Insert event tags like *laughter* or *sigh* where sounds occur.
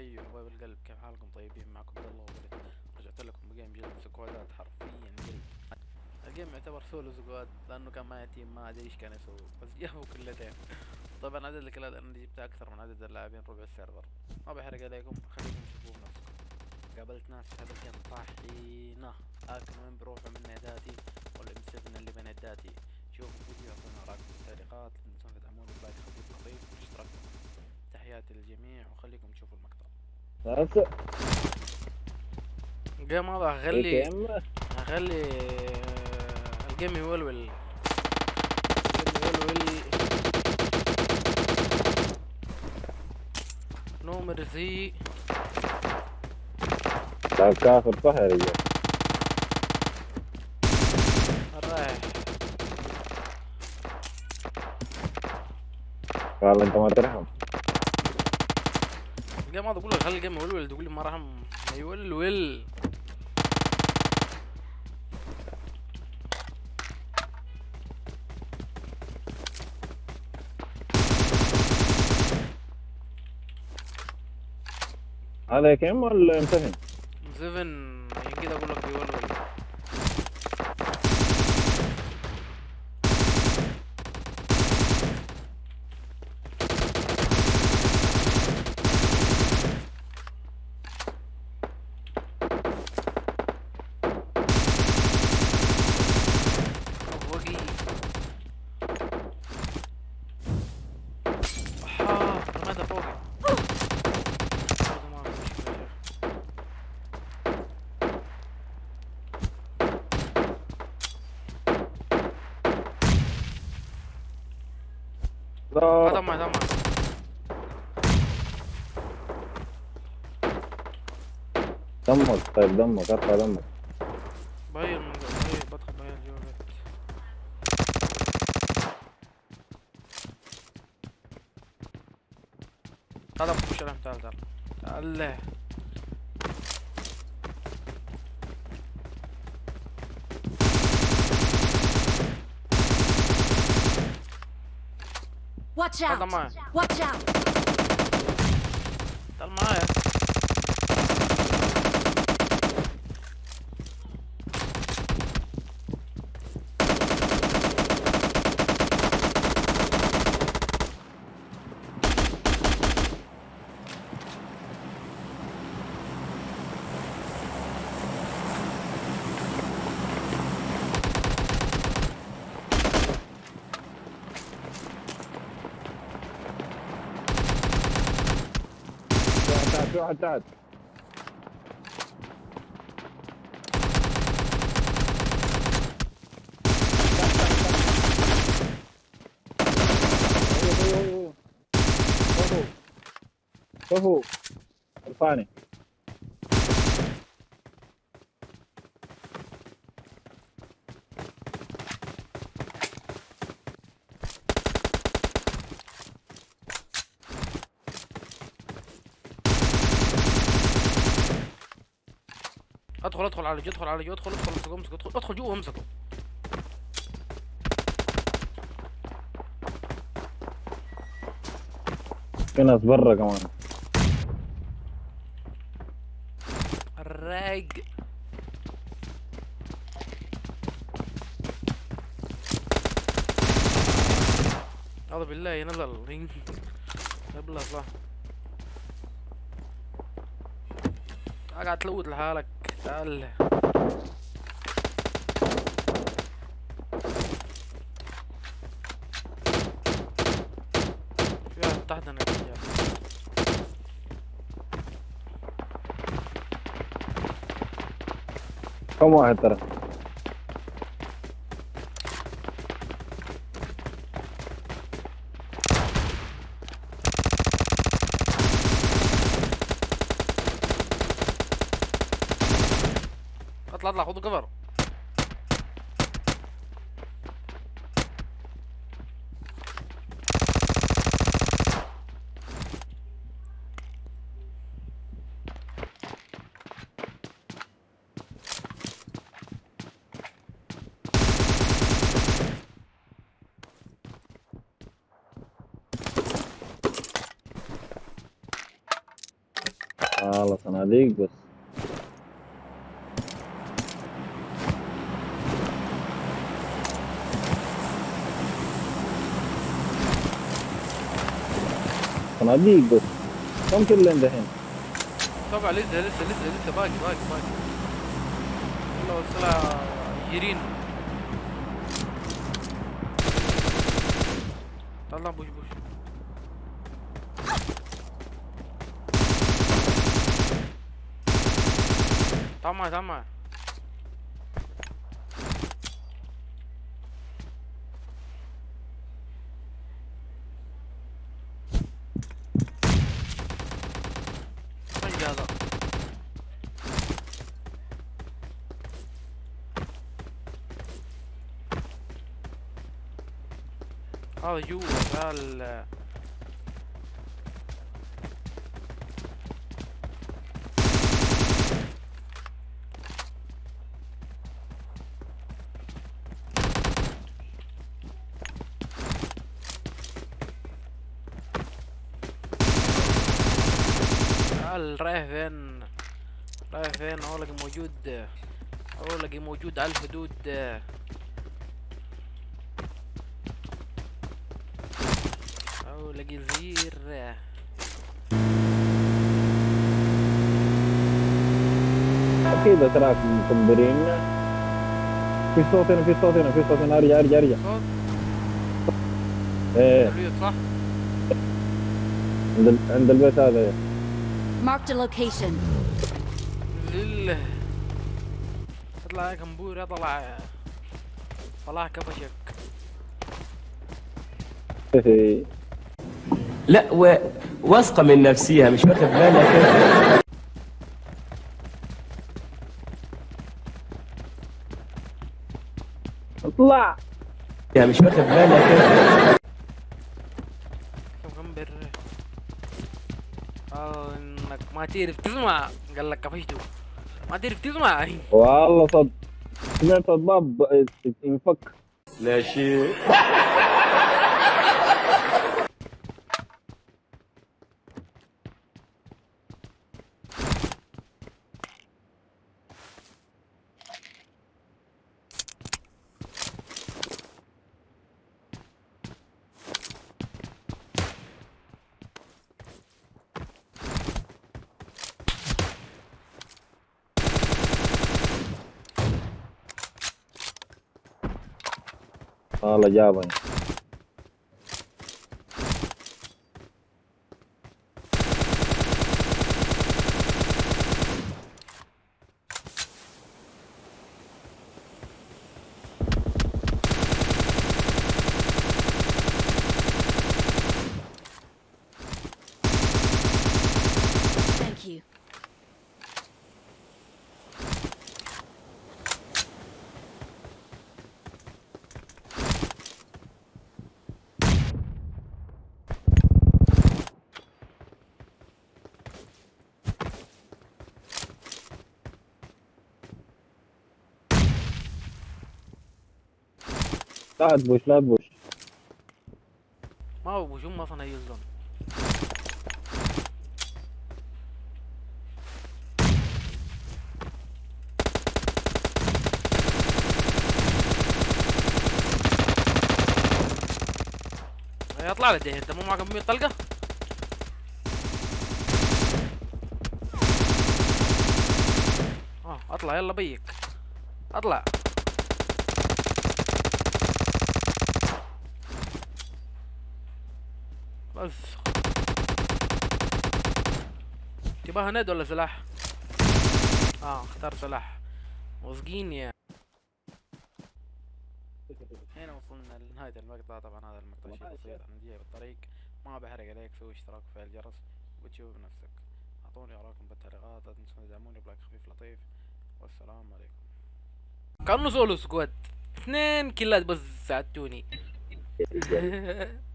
أيوه حبايب القلب كيف حالكم؟ طيبين معكم عبد الله وولد رجعت لكم ب game جلد سكوادات حرفيا جلد ال game يعتبر solo squad لأنه كان معي team ما أدري إيش كان يسوي بس جابوا كلتين. طبعا عدد الكلات أنا جبتها أكثر من عدد اللاعبين ربع ال server. ما بحرق عليكم خليكم تشوفوا بنفسكم قابلت ناس في هذا ال game طاحينة. لكن وين بروحوا من ناداتي ولا M 7 اللي بين ناداتي. شوفوا الفيديو اعطونا رايكم في التعليقات لا تنسون تدعموني ب like خفيف لطيف واشتراك تحياتي للجميع وخليكم تشوفوا المقطع. هسه ال game هذا هخلي هخلي ال game يولول ال game يولول no mercy لا cover صح يا رجال رايح قال انت ما ترحم ال game هذا أقول لك خلي ال game يولول تقول لي ما ما يولول هذا كم ولا M 7 seven كده أقول لك بيولول لا. دمع دمع دمك طيب دمك ارفع دمك بغير من بغير بدخل جوا البيت تعال خش الهم تعال تعال. تعال Watch out! Watch out! Watch out! واحد أيوه، أيوه، أيوه. شوفوا شوفوا ارفعني ادخل ادخل على ادخل على ادخل ادخل امسكه امسكه ادخل ادخل جوا امسكه في ناس برا كمان. الرايق أعوذ بالله نزل رينج قبل صح قاعد تلوت لحالك. تعال في واحد رجال كم واحد ترى اطلع اطلع خدوا كفر. خلاص صناديق بس. صناديق بس كم كل دحين. طبعا لسه لسه لسه لسه باقي باقي باقي. والله السلعة يرين. طلع بوش بوش. طمع طمع وين هذا هذا جوا ذا ال تعال رايح فين؟ رايح فين؟ اولقي موجود اولقي موجود على الحدود. اولقي الزير أكيد اتراك مكبرين في صوت هنا في صوت هنا في صوت هنا. أرجع أرجع أرجع. صوت. البيوت صح؟ عند عند البيت هذا. Marked a location. لله. اطلع يا كمبور اطلع طلع. كفشك إيه. لا و... واثقة من نفسها مش واخد بالك اطلع يا مش واخد بالك كمبر آه انك ما تعرف تسمع قال لك كفشته ما تعرف تسمع والله صد سمعت الباب انفك لا شيء Ah, la llave. لا تبوش لا تبوش ما هو بوش هم أصلا هيزون يطلع لك انت مو معك 100 طلقة؟ آه اطلع. يلا بيك. اطلع. بس تباها ند ولا سلاح؟ آه اختار سلاح. واثقين يا. هنا وصلنا لنهاية المقطع طبعا هذا المقطع شيء بسيط جاي بالطريق. ما بحرق عليك سوي اشتراك وفعل الجرس وتشوف بنفسك أعطوني آراءكم بالتعليقات لا تنسون تدعموني ب like خفيف لطيف. والسلام عليكم. كانوا solo squad. اثنين كلات بس ساعدتوني. *laughs*